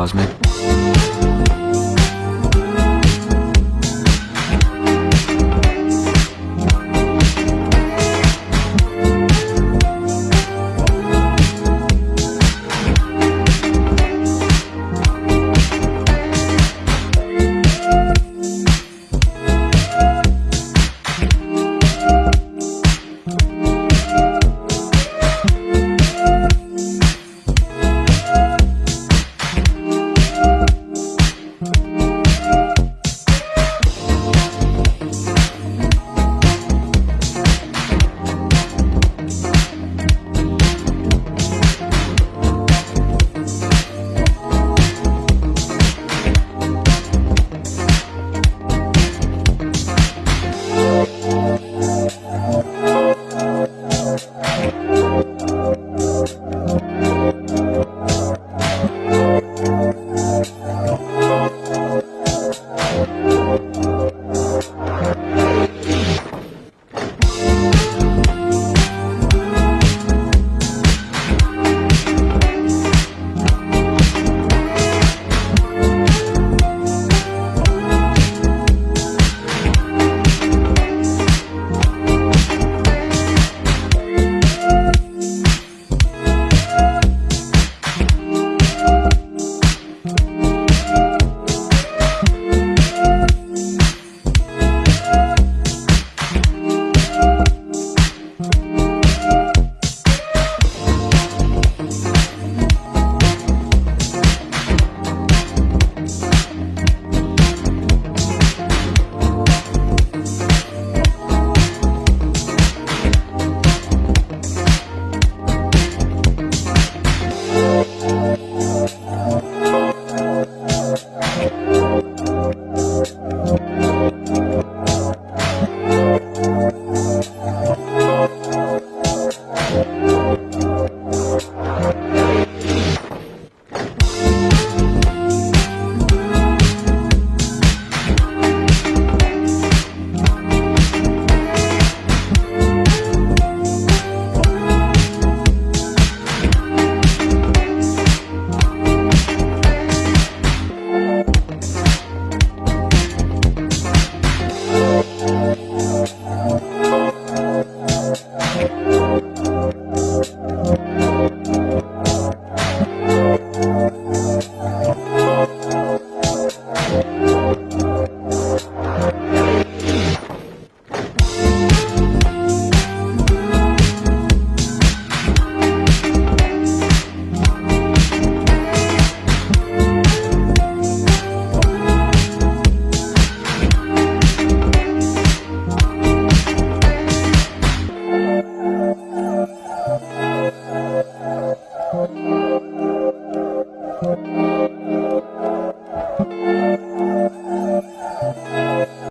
Cosmic.